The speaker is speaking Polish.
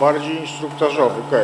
bardziej instruktażowy, okej.